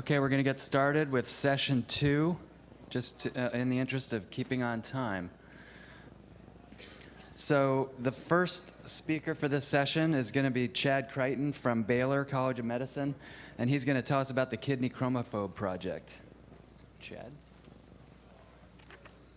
Okay, we're going to get started with session two, just to, uh, in the interest of keeping on time. So the first speaker for this session is going to be Chad Creighton from Baylor College of Medicine, and he's going to tell us about the Kidney Chromophobe Project. Chad?